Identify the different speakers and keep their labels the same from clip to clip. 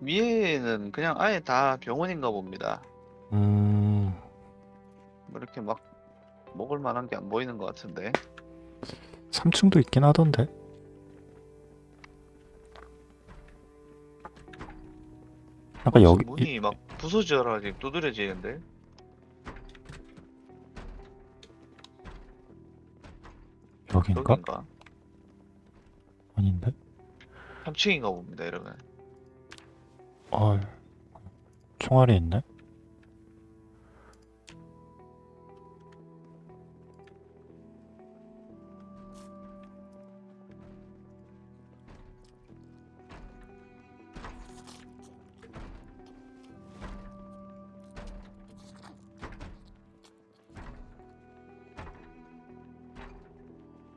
Speaker 1: 위에는 그냥 아예 다 병원인가 봅니다.
Speaker 2: 음,
Speaker 1: 뭐 이렇게 막 먹을 만한 게 안 보이는 것 같은데.
Speaker 2: 3층도 있긴 하던데. 약간 여기 이-
Speaker 1: 문이 막 부서져라 지금 두드려지는데.
Speaker 2: 여긴가?
Speaker 1: 여긴가?
Speaker 2: 아닌데?
Speaker 1: 3층인가 봅니다, 이러면.
Speaker 2: 아, 총알이 있네.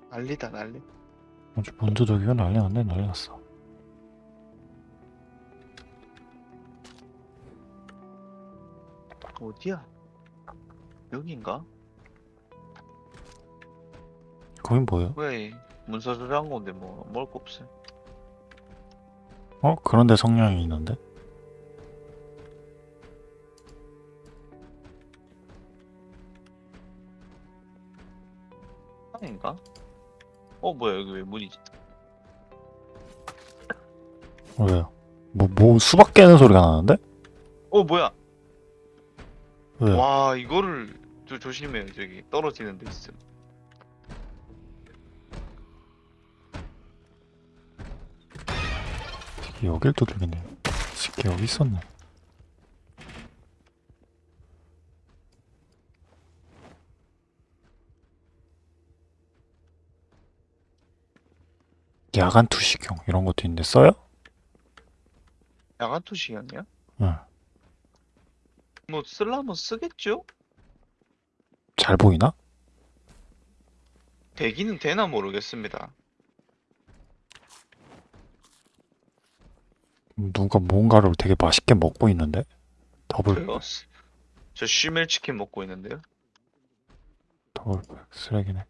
Speaker 1: 난리다 난리.
Speaker 2: 문도 저기가 난리 났네, 난리 났어.
Speaker 1: 어디야? 여긴가?
Speaker 2: 거긴 뭐예요?
Speaker 1: 왜 문서를 한 건데 뭐 먹을 거 없어요.
Speaker 2: 어? 그런데 성냥이 있는데?
Speaker 1: 아닌가? 어 뭐야 여기 왜 문이?
Speaker 2: 어, 왜요? 뭐, 뭐 수박 깨는 소리가 나는데?
Speaker 1: 어 뭐야?
Speaker 2: 왜요?
Speaker 1: 와 이거를 저 조심해요 저기 떨어지는 데 있음.
Speaker 2: 여길 두들기네. 새끼 여기 있었네. 야간 투시경 이런 것도 있는데 써요?
Speaker 1: 야간 투시였냐?
Speaker 2: 응.
Speaker 1: 뭐 쓸라면 쓰겠죠?
Speaker 2: 잘 보이나?
Speaker 1: 되기는 되나 모르겠습니다.
Speaker 2: 누가 뭔가를 되게 맛있게 먹고 있는데? 더블
Speaker 1: 저요? 저 쉬멜 치킨 먹고 있는데요.
Speaker 2: 더블 쓰레기네.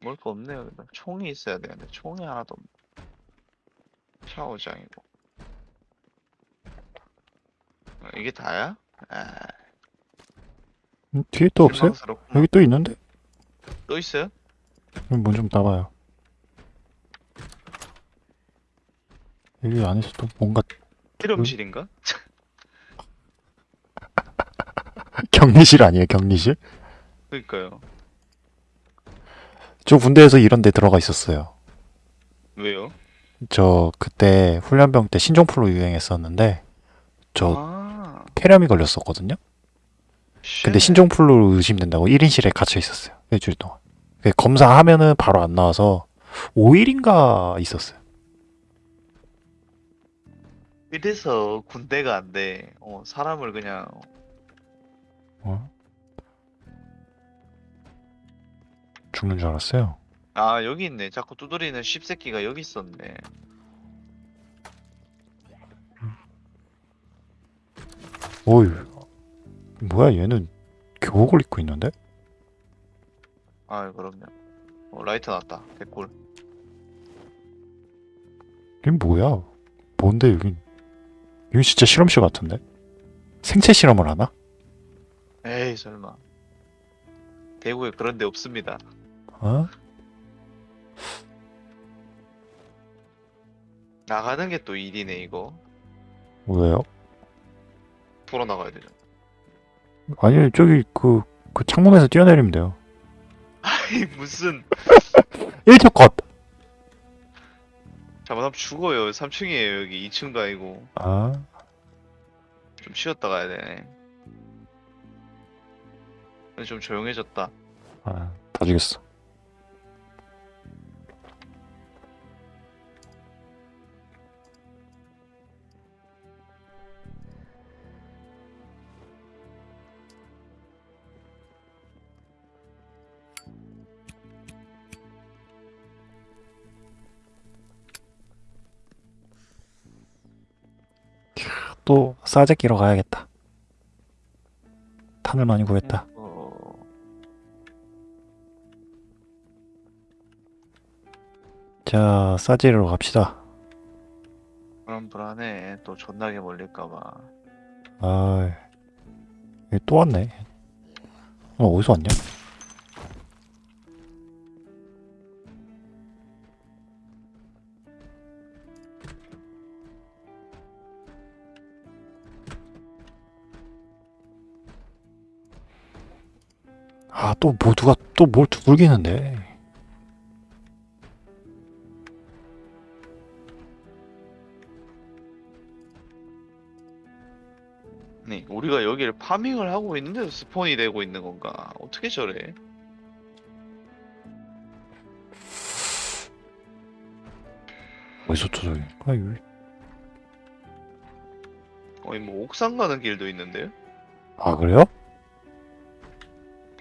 Speaker 1: 먹을 거 없네요. 일단 총이 있어야 되는데 총이 하나도 없네. 샤워장이고. 아, 이게 다야? 아,
Speaker 2: 음, 뒤에 또 없어요?
Speaker 1: 실망스럽구나.
Speaker 2: 여기 또 있는데?
Speaker 1: 또 있어요?
Speaker 2: 문좀 따봐요. 여기 안에서 또 뭔가
Speaker 1: 실험실인가?
Speaker 2: 격리실 아니에요? 격리실?
Speaker 1: 그러니까요.
Speaker 2: 저 군대에서 이런 데 들어가 있었어요.
Speaker 1: 왜요?
Speaker 2: 저 그때 훈련병 때 신종플루 유행했었는데 저
Speaker 1: 아,
Speaker 2: 폐렴이 걸렸었거든요. 근데
Speaker 1: shit.
Speaker 2: 신종플루 의심된다고 1인실에 갇혀 있었어요. 일주일 동안. 그 검사하면은 바로 안 나와서 5일인가 있었어요.
Speaker 1: 이래서 군대가 안 돼. 어, 사람을 그냥
Speaker 2: 어? 죽는 줄 알았어요.
Speaker 1: 아 여기 있네. 자꾸 두드리는 씹새끼가 여기 있었네.
Speaker 2: 오이 뭐야 얘는 교복을 입고 있는데?
Speaker 1: 아 그럼요. 어, 라이트 났다. 개꿀.
Speaker 2: 이게 뭐야? 뭔데 여긴 여기 진짜 실험실 같은데? 생체 실험을 하나?
Speaker 1: 에이 설마. 대구에 그런 데 없습니다.
Speaker 2: 어?
Speaker 1: 나가는 게 또 일이네 이거.
Speaker 2: 왜요?
Speaker 1: 돌아 나가야 되잖아.
Speaker 2: 아니 저기 그, 그 창문에서 뛰어내리면 돼요.
Speaker 1: 아니 무슨
Speaker 2: 1초 컷!
Speaker 1: 잘못하면 죽어요. 3층이에요 여기 2층도 아니고.
Speaker 2: 아
Speaker 1: 좀 쉬었다 가야 되네. 근데 좀 조용해졌다.
Speaker 2: 아, 다 죽였어. 또 싸제 끼러 가야겠다. 탄을 많이 구했다. 자, 싸제로 갑시다.
Speaker 1: 그럼 불안해. 또 존나게 몰릴까봐.
Speaker 2: 아, 또 왔네. 어, 어디서 왔냐? 아, 또 뭐 누가 또 뭘 두들기는데?
Speaker 1: 아니, 우리가 여기를 파밍을 하고 있는데 스폰이 되고 있는 건가? 어떻게 저래?
Speaker 2: 어디서 또 저기? 아, 여기.
Speaker 1: 거의 뭐 옥상 가는 길도 있는데요?
Speaker 2: 아 그래요?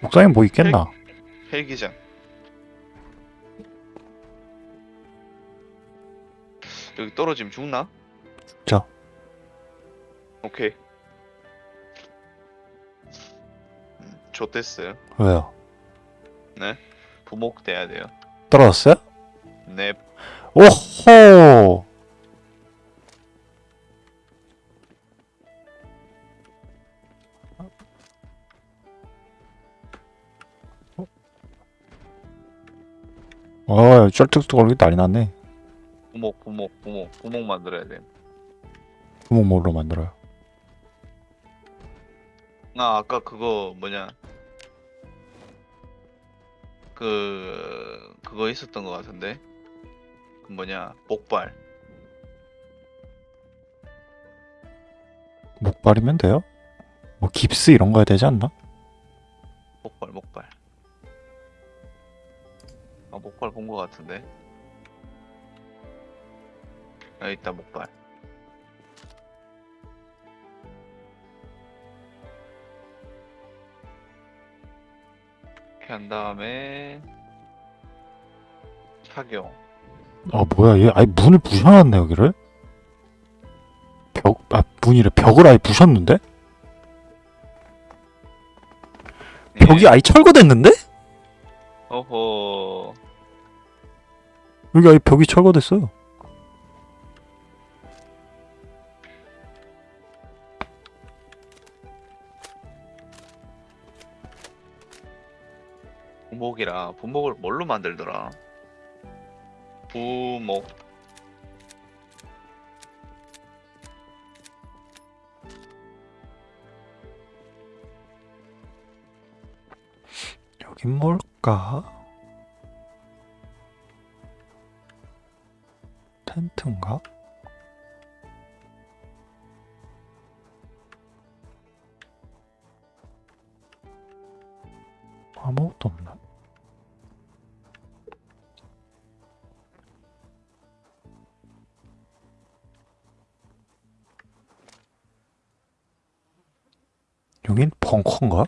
Speaker 2: 옥상에 뭐 있겠나?
Speaker 1: 헬 기장. 여기 떨어지면 죽나?
Speaker 2: 죽자.
Speaker 1: 오케이. 음, 좋댔어요.
Speaker 2: 왜요?
Speaker 1: 부목 돼야 돼요.
Speaker 2: 떨어졌어요?
Speaker 1: 네.
Speaker 2: 오호! 어, 쩔뚝뚝 걸리기 난리 났네.
Speaker 1: 부목, 부목, 부목, 부목 만들어야 돼.
Speaker 2: 구멍 뭘로 만들어요?
Speaker 1: 아, 아까 그거 뭐냐? 그 그거 있었던 것 같은데. 그 뭐냐? 목발.
Speaker 2: 목발이면 돼요? 뭐 깁스 이런 거 해야 되지 않나?
Speaker 1: 목발, 목발. 아, 목발 본것 같은데. 여기 있다, 목발. 이렇게 한 다음에 착용.
Speaker 2: 아 뭐야 얘 아예 문을 부셔놨네 여기를? 벽, 아 문이래 벽을 아예 부셨는데? 벽이
Speaker 1: 예.
Speaker 2: 아예 철거됐는데?
Speaker 1: 어허.
Speaker 2: 여기 아예 벽이 철거됐어요.
Speaker 1: 부목이라 부목을 뭘로 만들더라? 부목
Speaker 2: 여긴 뭘까? 텐트인가? 아무것도 없나? 여긴 벙커인가?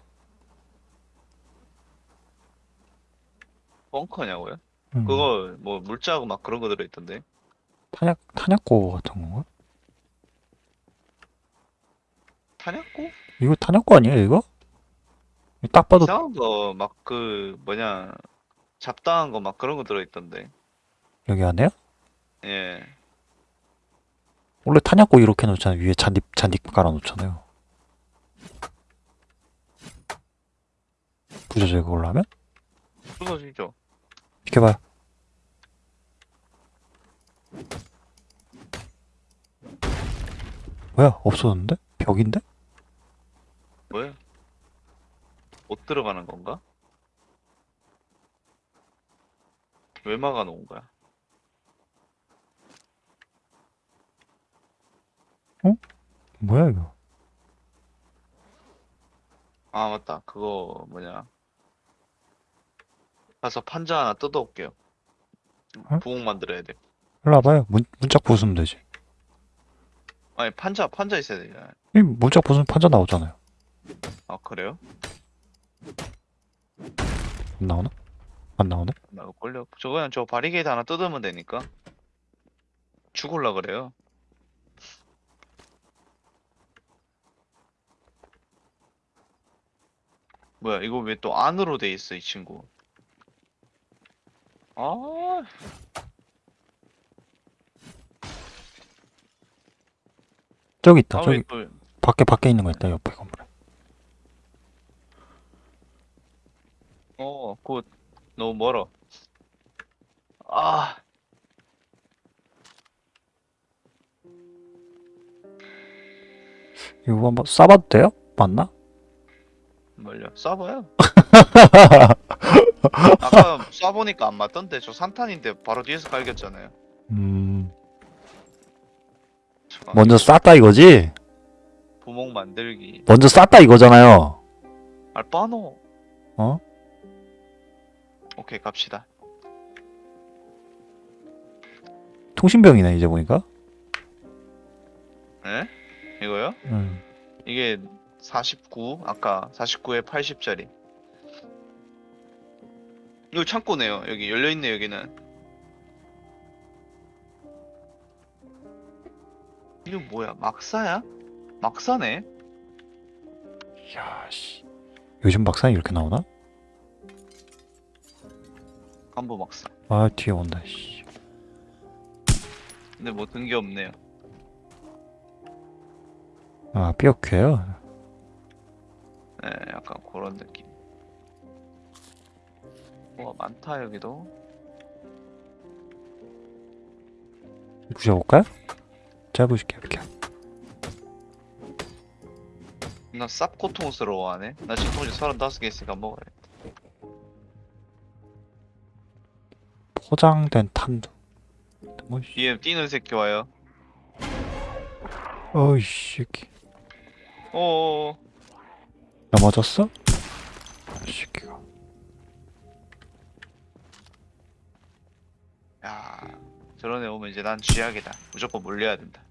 Speaker 1: 벙커냐고요?
Speaker 2: 음.
Speaker 1: 그거 뭐 물자하고 막 그런 거 들어있던데
Speaker 2: 탄약 탄약고 같은 건가?
Speaker 1: 탄약고?
Speaker 2: 이거 탄약고 아니에요 이거? 이거 딱 봐도
Speaker 1: 이상한 거 막 그 뭐냐 잡다한 거 막 그런 거 들어있던데
Speaker 2: 여기 안에요?
Speaker 1: 예
Speaker 2: 원래 탄약고 이렇게 놓잖아요 위에 잔디 잔디 깔아 놓잖아요 부서져 그걸로 하면?
Speaker 1: 부서지죠
Speaker 2: 비켜봐요 뭐야 없어졌는데? 벽인데?
Speaker 1: 뭐야 못 들어가는 건가? 왜 막아놓은 거야?
Speaker 2: 뭐야 이거
Speaker 1: 아 맞다 그거 뭐냐 가서 판자 하나 뜯어올게요
Speaker 2: 어?
Speaker 1: 부엌 만들어야 돼
Speaker 2: 일로 와봐요. 문, 문짝 부수면 되지.
Speaker 1: 아니 판자 판자 있어야 되잖아요
Speaker 2: 이 문짝 부수면 판자 나오잖아요.
Speaker 1: 아 그래요?
Speaker 2: 안 나오나? 안 나오네?
Speaker 1: 나 이거 걸려 저 그냥 저 바리게이트 하나 뜯으면 되니까. 죽을라 그래요. 뭐야 이거 왜 또 안으로 돼 있어 이 친구? 아
Speaker 2: 저기 있다.
Speaker 1: 아,
Speaker 2: 저기
Speaker 1: 왜 또,
Speaker 2: 밖에 밖에 있는 거 있다. 옆에 건물에.
Speaker 1: 어, 곧 너무 멀어. 아,
Speaker 2: 이거 한번 쏴봐도 돼요? 맞나?
Speaker 1: 멀려. 쏴봐요. 아까 쏴보니까 안 맞던데 저 산탄인데 바로 뒤에서 갈겼잖아요.
Speaker 2: 음.
Speaker 1: 저
Speaker 2: 먼저 쐈다 이거지?
Speaker 1: 부목 만들기.
Speaker 2: 먼저 쐈다 이거잖아요.
Speaker 1: 알바노.
Speaker 2: 어?
Speaker 1: 오케이 갑시다.
Speaker 2: 통신병이네 이제 보니까.
Speaker 1: 에? 이거요?
Speaker 2: 음.
Speaker 1: 이게 49 아까 49에 80짜리. 이거 창고네요. 여기 열려 있네 여기는. 이거 뭐야? 막사야? 막사네?
Speaker 2: 야 씨. 요즘 박사는 이렇게 나오나?
Speaker 1: 간부 막사.
Speaker 2: 아 뒤에 온다. 씨.
Speaker 1: 근데 뭐 든 게 없네요.
Speaker 2: 아 삐어큐예요.
Speaker 1: 네, 약간 그런 느낌. 와 많다 여기도.
Speaker 2: 부셔볼까요? 제가 부실게요 이렇게.
Speaker 1: 나쌉 고통스러워하네. 나 지금 통지 35개 있으니까 먹어야겠다.
Speaker 2: 포장된 탄두. 뭐 씨.
Speaker 1: 뒤에 뛰는 새끼 와요.
Speaker 2: 어이 새끼.
Speaker 1: 어어어.
Speaker 2: 넘어졌어? 이 새끼가.
Speaker 1: 야, 저런 애 오면 이제 난 쥐약이다. 무조건 물려야 된다.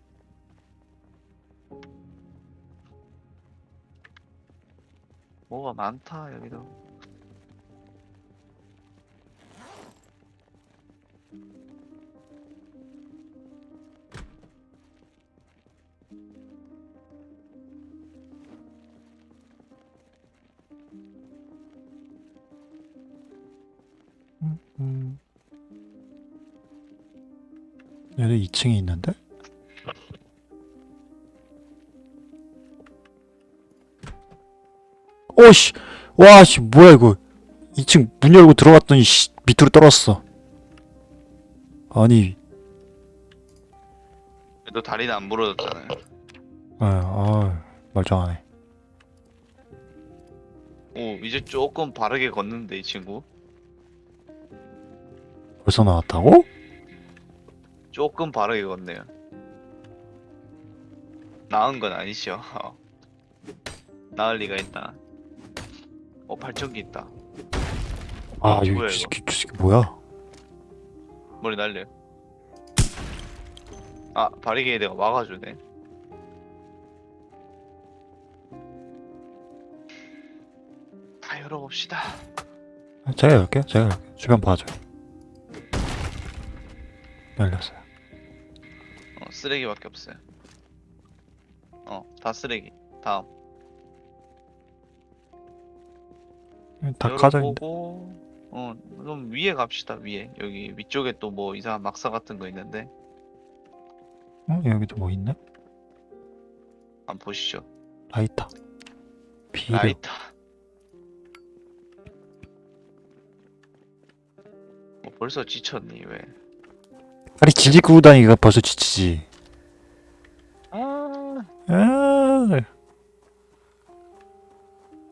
Speaker 1: 뭐가 많다 여기도.
Speaker 2: 음. 얘네 2층에 있는데? 오씨! 와씨 뭐야 이거 2층 문 열고 들어갔더니 씨, 밑으로 떨어졌어 아니
Speaker 1: 너 다리는 안 부러졌잖아요.
Speaker 2: 아, 아 말짱하네
Speaker 1: 오, 이제 조금 바르게 걷는데 이 친구.
Speaker 2: 벌써 나왔다고?
Speaker 1: 조금 바르게 걷네요. 나은 건 아니죠. 나을 리가 있나? 어, 발전기 있다.
Speaker 2: 아
Speaker 1: 어,
Speaker 2: 이거
Speaker 1: 뭐야,
Speaker 2: 이
Speaker 1: 이거?
Speaker 2: 새끼, 이 새끼 뭐야
Speaker 1: 머리 날려. 아, 바리게이 내가 막아주네. 다 열어봅시다.
Speaker 2: 아, 제가 열게요 제가 열게요 주변 봐줘요 열렸어요
Speaker 1: 어, 쓰레기밖에 없어요. 어, 다 쓰레기. 다음.
Speaker 2: 다
Speaker 1: 열어보고, 어, 그럼 위에 갑시다, 위에. 여기 위쪽에 또 뭐 이상한 막사 같은 거 있는데.
Speaker 2: 어? 여기도 뭐 있네?
Speaker 1: 한번 보시죠.
Speaker 2: 라이터 비료
Speaker 1: 라이터. 어, 벌써 지쳤니, 왜?
Speaker 2: 질질 끄고 다니기가 벌써 지치지
Speaker 1: 아,
Speaker 2: 아,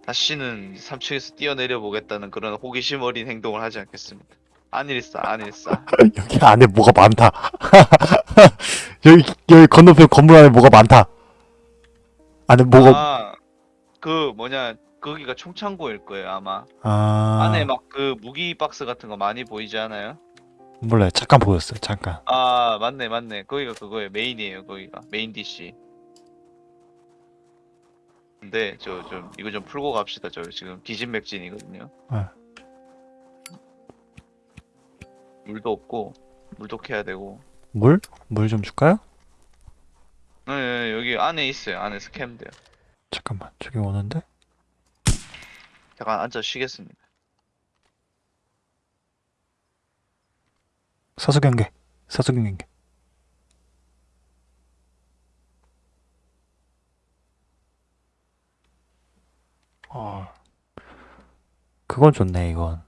Speaker 1: 다시는 3층에서 뛰어내려 보겠다는 그런 호기심 어린 행동을 하지 않겠습니다. 아닐싸, 아닐싸.
Speaker 2: 여기 안에 뭐가 많다 여기 여기 건너편 건물 안에 뭐가 많다 안에 뭐가
Speaker 1: 아, 그 뭐냐, 거기가 총창고일 거예요, 아마.
Speaker 2: 아,
Speaker 1: 안에 막 그 무기 박스 같은 거 많이 보이지 않아요?
Speaker 2: 몰라요 잠깐 보였어요 잠깐
Speaker 1: 아, 맞네, 맞네. 거기가 그거예요. main이에요, 거기가. main DC. 근데 저 좀 이거 좀 풀고 갑시다. 저 지금 기진맥진이거든요.
Speaker 2: 네.
Speaker 1: 물도 없고 물도 캐야 되고.
Speaker 2: 물? 물 좀 줄까요?
Speaker 1: 네, 네, 여기 안에 있어요. 안에서 캐면 돼요.
Speaker 2: 잠깐만 저기 오는데
Speaker 1: 잠깐 앉아 쉬겠습니다.
Speaker 2: 사수경계 사수경계 그건 좋네, 이건.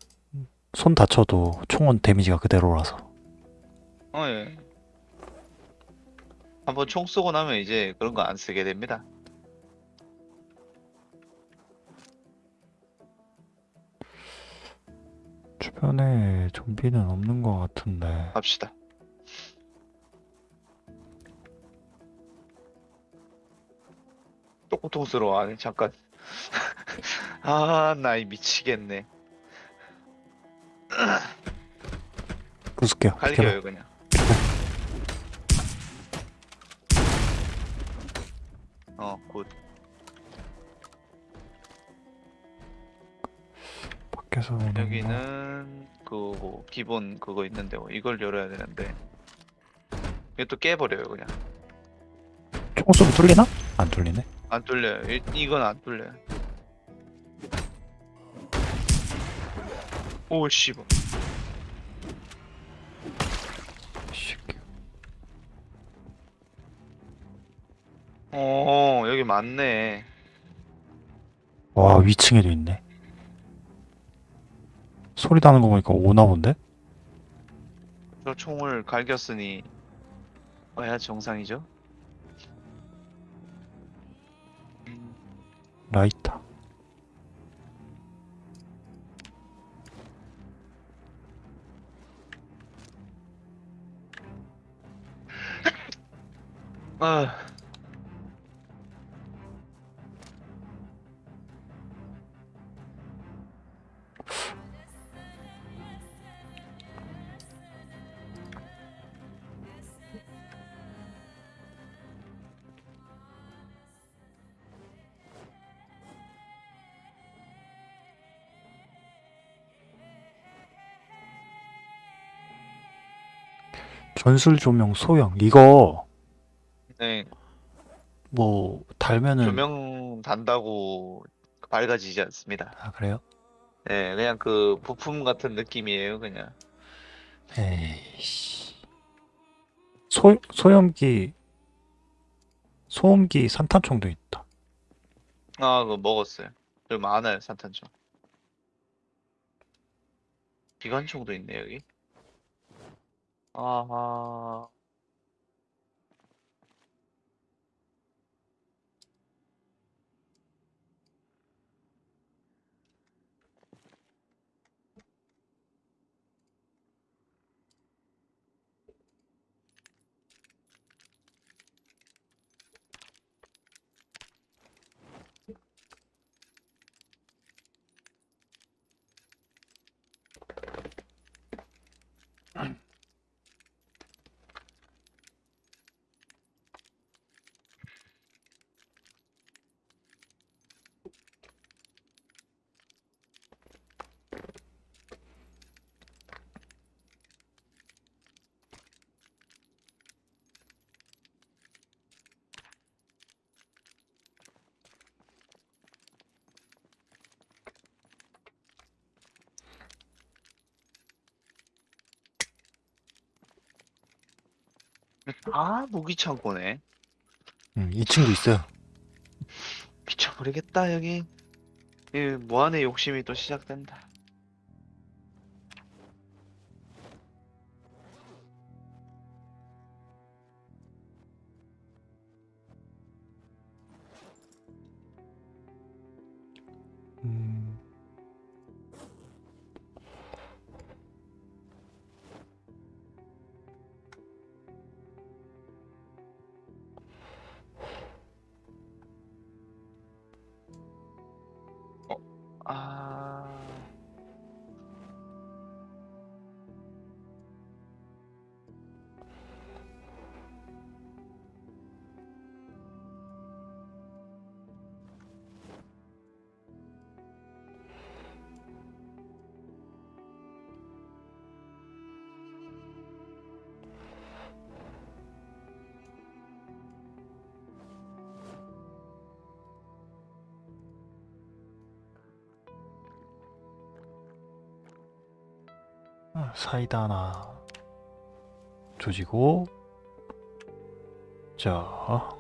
Speaker 2: 손 다쳐도 총은 데미지가 그대로라서.
Speaker 1: 어, 예. 한번 총 쏘고 나면 이제 그런 거 안 쓰게 됩니다.
Speaker 2: 주변에 좀비는 없는 것 같은데.
Speaker 1: 갑시다. 또 고통스러워하네, 잠깐. 아, 나이 미치겠네.
Speaker 2: 부술게요.
Speaker 1: 갈겨요, 그냥. 어, good.
Speaker 2: 밖에서.
Speaker 1: 여기는 그 기본 그거 있는데 뭐 이걸 열어야 되는데 또 깨버려요 그냥
Speaker 2: 총 쏘면 뚫리나? 안 뚫리네.
Speaker 1: 안 뚫려요 이, 이건 안 뚫려요 오 씨발. 어 여기 맞네
Speaker 2: 와, 위층에도 있네. 소리 나는 거 보니까 오나 본데?
Speaker 1: 저 총을 갈겼으니 어야 정상이죠 음,
Speaker 2: 라이터. 전술 조명 소형. 이거
Speaker 1: 네,
Speaker 2: 뭐 달면은
Speaker 1: 조명 단다고 밝아지지 않습니다
Speaker 2: 아, 그래요?
Speaker 1: 네 그냥 그 부품 같은 느낌이에요 그냥
Speaker 2: 에이씨. 소 소염기 소음기 산탄총도 있다.
Speaker 1: 아, 그거 먹었어요. 여기 많아요, 산탄총. 기관총도 있네, 여기. 아하. 아, 무기 창고네.
Speaker 2: 음, 2층도 있어요.
Speaker 1: 미쳐버리겠다, 여기. 이 무한의 욕심이 또 시작된다. 아.
Speaker 2: 사이다 하나 조지고 자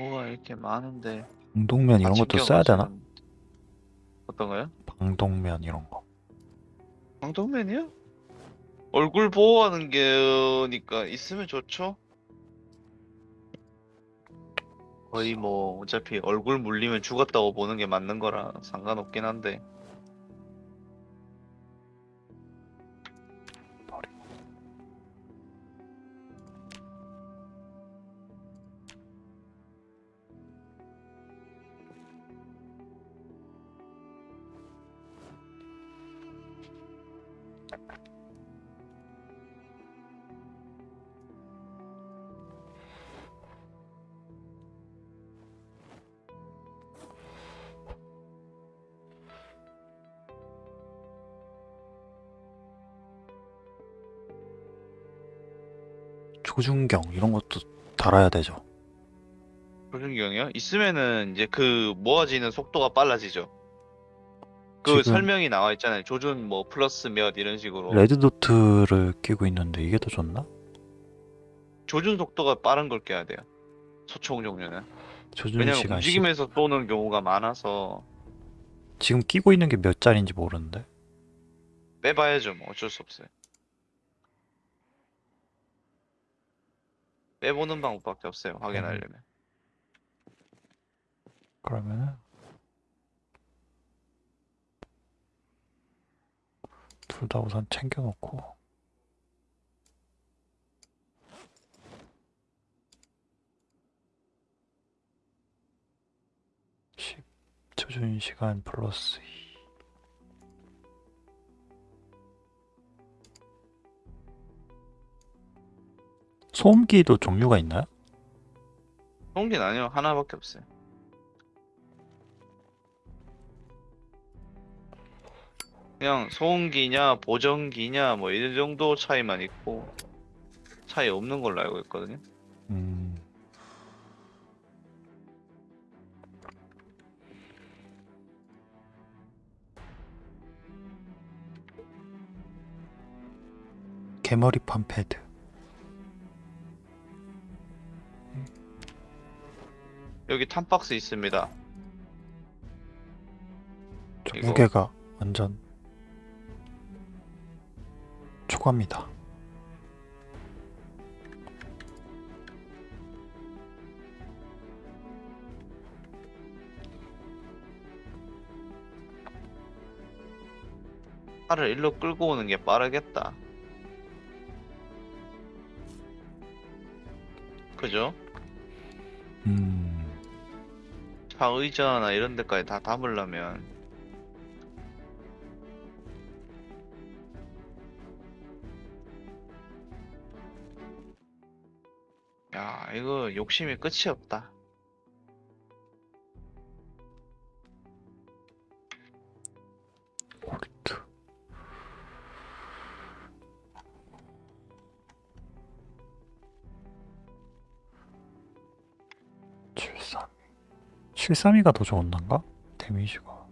Speaker 1: 뭐가 이렇게 많은데
Speaker 2: 방독면 이런
Speaker 1: 다
Speaker 2: 것도 써야 되나?
Speaker 1: 어떤 거요?
Speaker 2: 방독면 이런 거.
Speaker 1: 방독면이요? 얼굴 보호하는 게니까 있으면 좋죠. 거의 뭐 어차피 얼굴 물리면 죽었다고 보는 게 맞는 거라 상관없긴 한데
Speaker 2: 조준경 이런 것도 달아야 되죠.
Speaker 1: 조준경이요? 있으면은 이제 그 모아지는 속도가 빨라지죠. 그
Speaker 2: 지금-
Speaker 1: 설명이 나와 있잖아요. 조준 뭐 플러스 몇 이런 식으로
Speaker 2: 레드도트를 끼고 있는데 이게 더 좋나?
Speaker 1: 조준 속도가 빠른 걸 껴야 돼요. 소총 종류는
Speaker 2: 조준
Speaker 1: 왜냐면
Speaker 2: 시간 10.
Speaker 1: 움직이면서 쏘는 경우가 많아서
Speaker 2: 지금 끼고 있는 게 몇 짜리인지 모르는데.
Speaker 1: 빼봐야죠. 뭐 어쩔 수 없어요. 빼보는 방법밖에 없어요. 확인하려면.
Speaker 2: 그러면은 둘 다 우선 챙겨놓고 십 조준 시간 플러스 2 소음기도 종류가 있나요?
Speaker 1: 송기는 아니요. 하나밖에 없어요. 그냥 소음기냐 보정기냐 뭐이 정도 차이만 있고 차이 없는 걸로 알고 있거든요.
Speaker 2: 음, 개머리판 패드
Speaker 1: 여기 탄박스 있습니다.
Speaker 2: 저
Speaker 1: 이거-
Speaker 2: 무게가 완전 초과입니다.
Speaker 1: 차를 일로 끌고 오는 게 빠르겠다. 그죠?
Speaker 2: 음,
Speaker 1: 차 의자나 이런 데까지 다 담으려면. 야 이거 욕심이 끝이 없다
Speaker 2: 732가 더 좋은단가? 데미지가.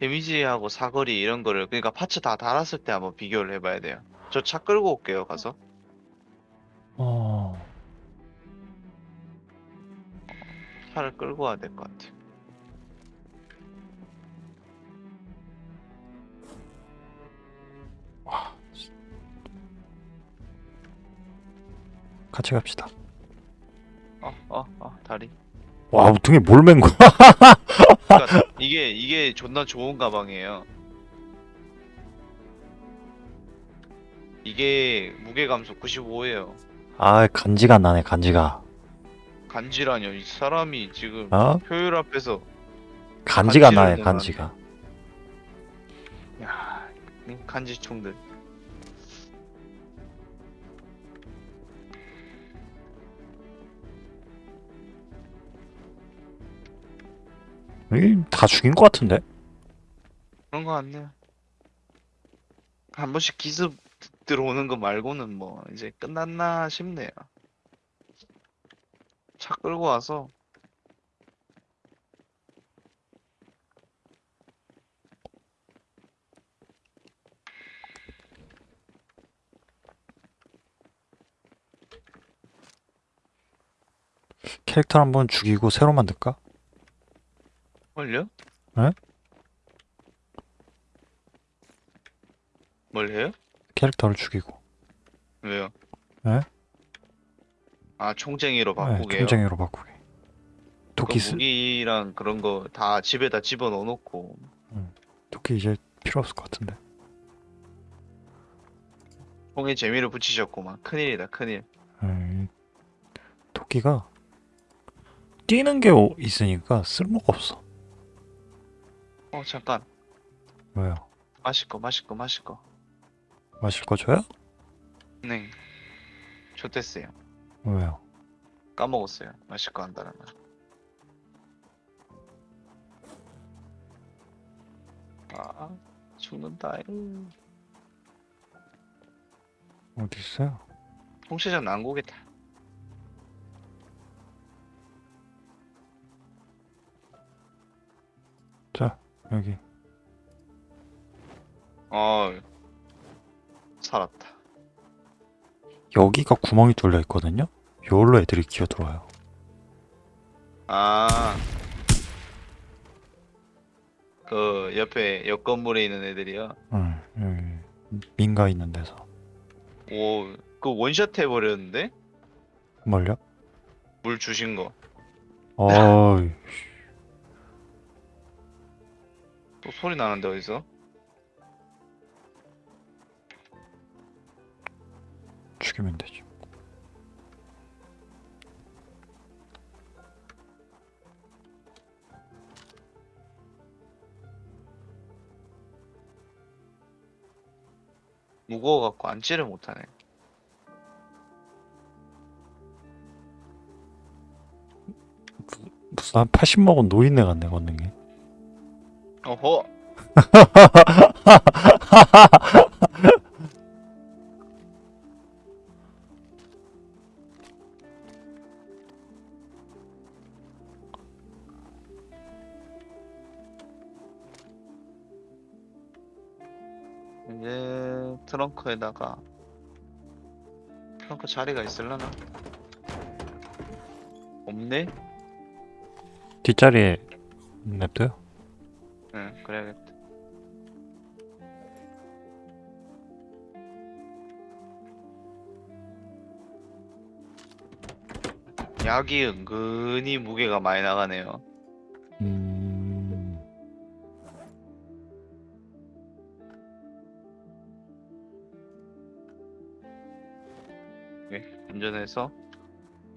Speaker 1: 데미지하고 사거리 이런 거를 그러니까 파츠 다 달았을 때 한번 비교를 해봐야 돼요 저 차 끌고 올게요 가서
Speaker 2: 어,
Speaker 1: 차를 끌고 와야 될 것 같아요
Speaker 2: 와. 같이 갑시다.
Speaker 1: 어 어 어 다리
Speaker 2: 와, 등에 뭘 맨 거야?
Speaker 1: 그러니까 이게 이게 존나 좋은 가방이에요. 이게 무게 감소 95예요.
Speaker 2: 아, 간지가 나네, 간지가.
Speaker 1: 간지라뇨. 이 사람이 지금
Speaker 2: 어?
Speaker 1: 효율 앞에서
Speaker 2: 간지가 나네, 간지가.
Speaker 1: 야, 이 간지충들.
Speaker 2: 이, 다 죽인 것 같은데?
Speaker 1: 그런 거 같네요. 한 번씩 기습 들어오는 거 말고는 뭐 이제 끝났나 싶네요. 차 끌고 와서
Speaker 2: 캐릭터 한번 죽이고 새로 만들까?
Speaker 1: 뭘요?
Speaker 2: 에?
Speaker 1: 뭘 해요?
Speaker 2: 캐릭터를 죽이고
Speaker 1: 왜요?
Speaker 2: 에?
Speaker 1: 아 총쟁이로
Speaker 2: 네,
Speaker 1: 바꾸게요.
Speaker 2: 총쟁이로 바꾸게.
Speaker 1: 그
Speaker 2: 도끼 쓰,
Speaker 1: 무기랑 그런 거 다 집에다 집어 넣어놓고
Speaker 2: 도끼 이제 필요 없을 것 같은데.
Speaker 1: 총에 재미를 붙이셨구만. 큰일이다 큰일.
Speaker 2: 에이, 도끼가 뛰는 게 오- 있으니까 쓸모가 없어.
Speaker 1: 어 잠깐
Speaker 2: 왜요?
Speaker 1: 마실 거 마실 거 마실 거.
Speaker 2: 마실 거 줘요?
Speaker 1: 네. 좋댔어요.
Speaker 2: 왜요?
Speaker 1: 까먹었어요. 마실 거 한다는 말. 아 죽는다.
Speaker 2: 어디 있어요?
Speaker 1: 홍시장 난고겠다.
Speaker 2: 여기.
Speaker 1: 어 살았다.
Speaker 2: 여기가 구멍이 뚫려 있거든요. 여기로 애들이 기어 들어와요.
Speaker 1: 아. 그 옆에 옆 건물에 있는 애들이요.
Speaker 2: 응, 여기 민가 있는 데서.
Speaker 1: 오, 그 원샷 해버렸는데?
Speaker 2: 뭘요?
Speaker 1: 물 주신 거.
Speaker 2: 어
Speaker 1: 또 소리 나는데 어디서?
Speaker 2: 죽이면 되지.
Speaker 1: 무거워갖고 앉지를 못하네.
Speaker 2: 무슨 한 80 먹은 노인네 같네 걷는 게.
Speaker 1: 어허! 이제 트렁크에다가 트렁크 자리가 있을라나? 없네?
Speaker 2: 뒷자리에 냅둬요.
Speaker 1: 응, 그래야겠다. 약이 은근히 무게가 많이 나가네요.
Speaker 2: 음,
Speaker 1: 운전해서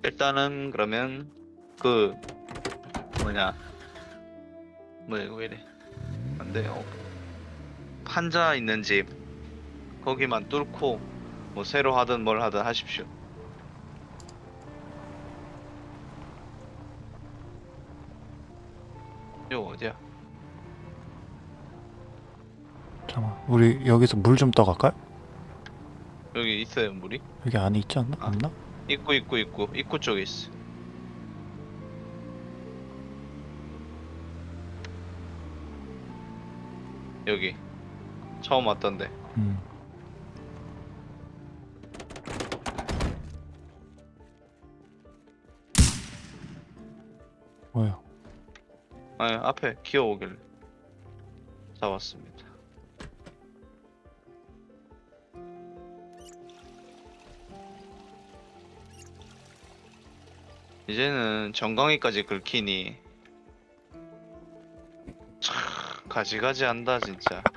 Speaker 1: 일단은 그러면 그 뭐냐 뭐야 이거 왜이 래 안돼 어. 판자 있는 집 거기만 뚫고 뭐 새로 하든 뭘 하든 하십시오. 이거 어디야?
Speaker 2: 잠깐. 우리 여기서 물 좀 떠갈까요?
Speaker 1: 여기 있어요 물이?
Speaker 2: 여기 안에 있지 않나?
Speaker 1: 아.
Speaker 2: 없나?
Speaker 1: 입구 입구 입구 입구 쪽에 있어. 여기 처음 왔던데.
Speaker 2: 음. 뭐야?
Speaker 1: 아니 앞에 기어오길래 잡았습니다. 이제는 정강이까지 긁히니 가지가지 한다 진짜.